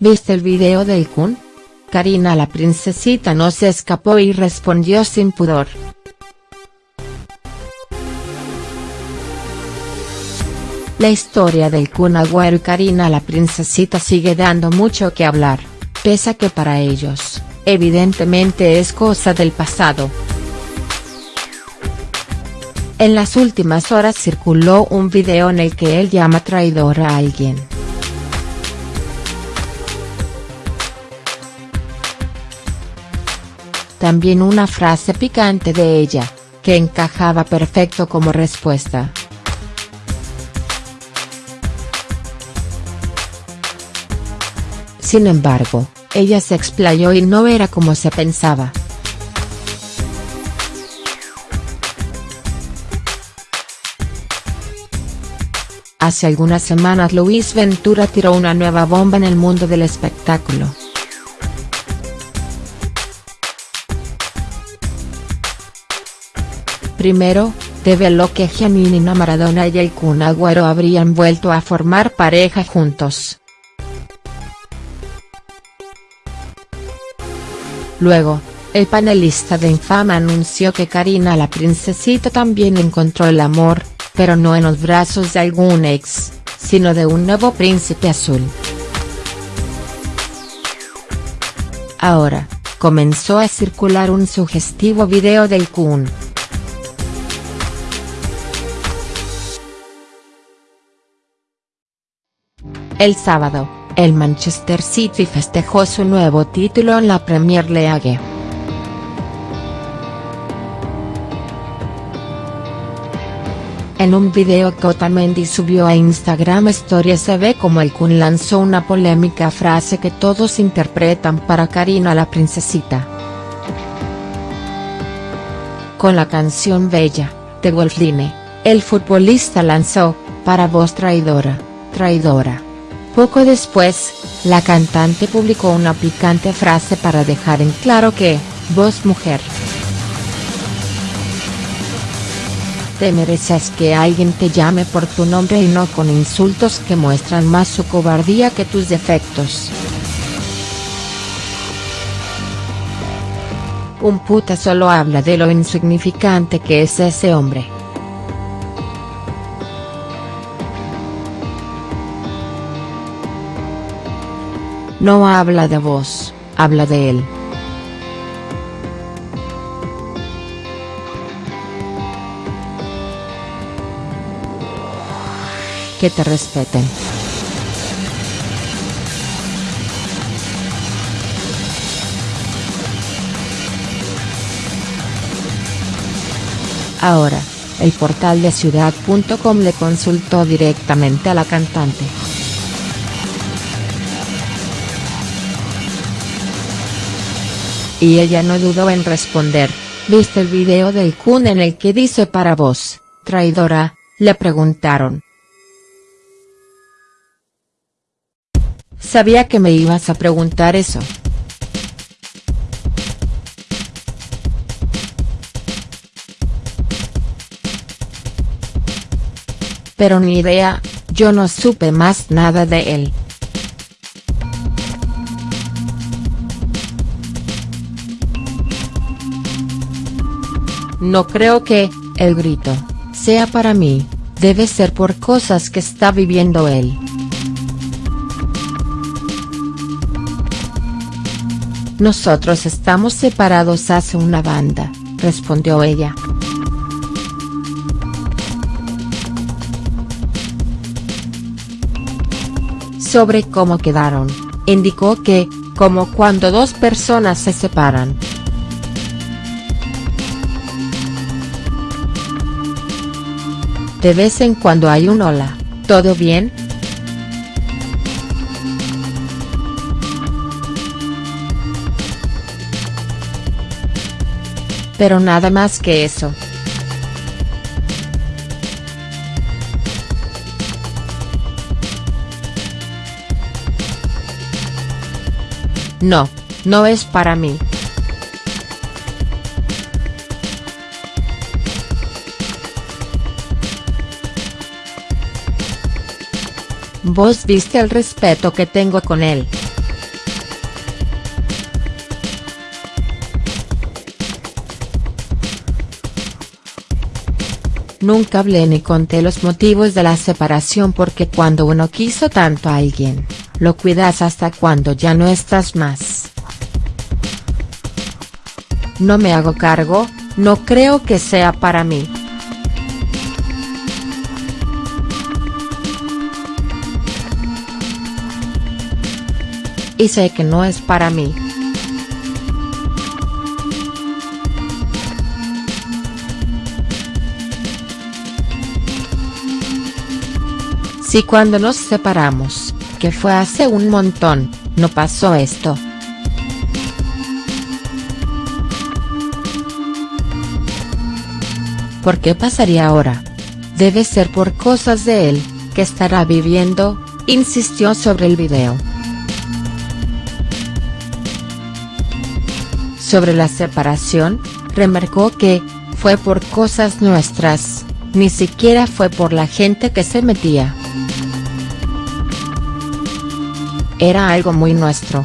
¿Viste el video del Kun? Karina la princesita no se escapó y respondió sin pudor. La historia del Kun Agüero y Karina la princesita sigue dando mucho que hablar, pese a que para ellos, evidentemente es cosa del pasado. En las últimas horas circuló un video en el que él llama traidor a alguien. También una frase picante de ella, que encajaba perfecto como respuesta. Sin embargo, ella se explayó y no era como se pensaba. Hace algunas semanas Luis Ventura tiró una nueva bomba en el mundo del espectáculo. Primero, reveló que Giannina Maradona y el Kun Agüero habrían vuelto a formar pareja juntos. Luego, el panelista de Infama anunció que Karina la princesita también encontró el amor, pero no en los brazos de algún ex, sino de un nuevo príncipe azul. Ahora, comenzó a circular un sugestivo video del Kun. El sábado, el Manchester City festejó su nuevo título en la Premier League. En un video que Otamendi subió a Instagram Story se ve como el Kun lanzó una polémica frase que todos interpretan para Karina la princesita. Con la canción Bella, de Wolfline, el futbolista lanzó, para vos traidora, traidora. Poco después, la cantante publicó una picante frase para dejar en claro que, vos mujer. Te mereces que alguien te llame por tu nombre y no con insultos que muestran más su cobardía que tus defectos. Un puta solo habla de lo insignificante que es ese hombre. No habla de vos, habla de él. Que te respeten. Ahora, el portal de ciudad.com le consultó directamente a la cantante. Y ella no dudó en responder, ¿viste el video del Kun en el que dice para vos, traidora?, le preguntaron. Sabía que me ibas a preguntar eso. Pero ni idea, yo no supe más nada de él. No creo que, el grito, sea para mí, debe ser por cosas que está viviendo él. Nosotros estamos separados hace una banda, respondió ella. Sobre cómo quedaron, indicó que, como cuando dos personas se separan. De vez en cuando hay un hola, ¿todo bien?. Pero nada más que eso. No, no es para mí. vos viste el respeto que tengo con él. Nunca hablé ni conté los motivos de la separación porque cuando uno quiso tanto a alguien, lo cuidas hasta cuando ya no estás más. No me hago cargo, no creo que sea para mí. Y sé que no es para mí. Si cuando nos separamos, que fue hace un montón, no pasó esto. ¿Por qué pasaría ahora? Debe ser por cosas de él, que estará viviendo, insistió sobre el video. Sobre la separación, remarcó que, fue por cosas nuestras, ni siquiera fue por la gente que se metía. Era algo muy nuestro.